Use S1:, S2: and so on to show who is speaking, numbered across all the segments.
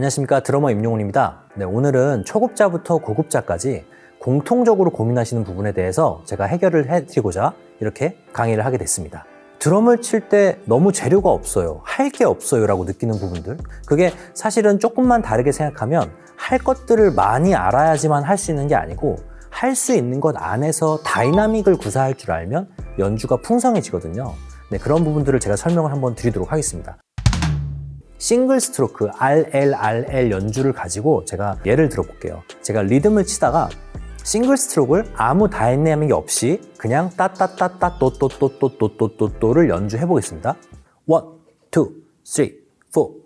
S1: 안녕하십니까. 드러머 임용훈입니다. 네, 오늘은 초급자부터 고급자까지 공통적으로 고민하시는 부분에 대해서 제가 해결을 해드리고자 이렇게 강의를 하게 됐습니다. 드럼을 칠 때 너무 재료가 없어요. 할 게 없어요 라고 느끼는 부분들. 그게 사실은 조금만 다르게 생각하면 할 것들을 많이 알아야지만 할 수 있는 게 아니고 할 수 있는 것 안에서 다이나믹을 구사할 줄 알면 연주가 풍성해지거든요. 네, 그런 부분들을 제가 설명을 한번 드리도록 하겠습니다 싱글 스트로크 RLRL 연주를 가지고 제가 예를 들어 볼게요. 제가 리듬을 치다가 싱글 스트로크를 아무 다이내믹이 없이 그냥 따따따따 또또또또또또또를 연주해 보겠습니다. 1, 2, 3, 4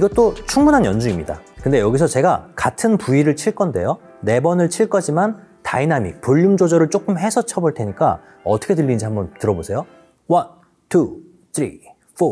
S1: 이것도 충분한 연주입니다. 근데 여기서 제가 같은 부위를 칠 건데요. 네 번을 칠 거지만 다이나믹, 볼륨 조절을 조금 해서 쳐볼 테니까 어떻게 들리는지 한번 들어보세요. 1, 2, 3, 4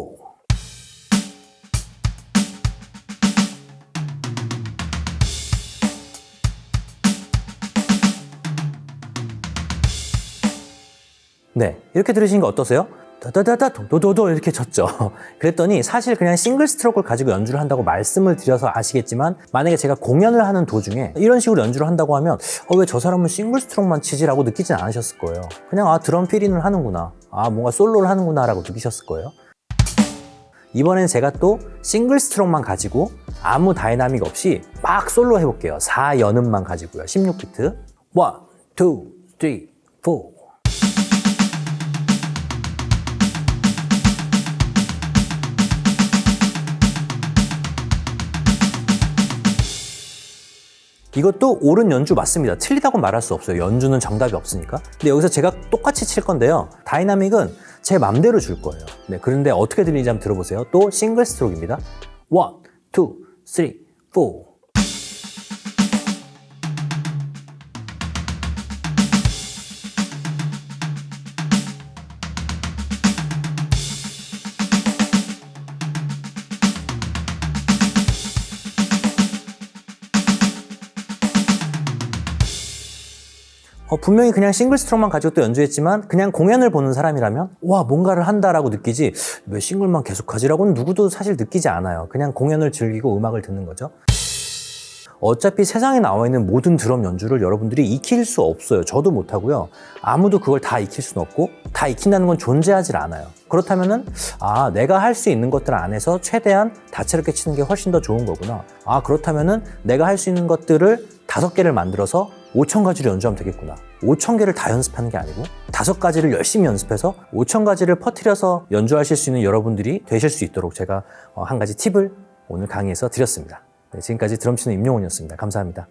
S1: 네, 이렇게 들으신 거 어떠세요? 다다다다 도도도도 이렇게 쳤죠. 그랬더니 사실 그냥 single stroke를 가지고 연주를 한다고 말씀을 드려서 아시겠지만 만약에 제가 공연을 하는 도중에 이런 식으로 연주를 한다고 하면 어, 왜 저 사람은 single stroke만 치지 라고 느끼진 않으셨을 거예요. 그냥 아 드럼 fill-in을 하는구나. 아 뭔가 솔로를 하는구나 라고 느끼셨을 거예요. 이번엔 제가 또 single stroke만 가지고 아무 다이나믹 없이 막 솔로 해볼게요. 4연음만 가지고요. 16비트. 1, 2, 3, 4 이것도 옳은 연주 맞습니다. 틀리다고 말할 수 없어요. 연주는 정답이 없으니까. 근데 여기서 제가 똑같이 칠 건데요. dynamic은 제 맘대로 줄 거예요. 네, 그런데 어떻게 들리는지 한번 들어보세요. 또 single stroke입니다. 1, 2, 3, 4 어, 분명히 그냥 싱글 스트로크만 가지고 또 연주했지만 그냥 공연을 보는 사람이라면 와 뭔가를 한다라고 느끼지. 왜 싱글만 계속하지라고는 누구도 사실 느끼지 않아요. 그냥 공연을 즐기고 음악을 듣는 거죠. 어차피 세상에 나와 있는 모든 드럼 연주를 여러분들이 익힐 수 없어요. 저도 못하고요. 아무도 그걸 다 익힐 수는 없고 다 익힌다는 건 존재하지 않아요. 그렇다면은 아 내가 할 수 있는 것들 안에서 최대한 다채롭게 치는 게 훨씬 더 좋은 거구나. 아 그렇다면은 내가 할 수 있는 것들을 다섯 개를 만들어서 5천 가지를 연주하면 되겠구나. 5천 개를 다 연습하는 게 아니고 다섯 가지를 열심히 연습해서 5천 가지를 퍼뜨려서 연주하실 수 있는 여러분들이 되실 수 있도록 제가 한 가지 팁을 오늘 강의에서 드렸습니다. 네, 지금까지 드럼 치는 임용훈이었습니다. 감사합니다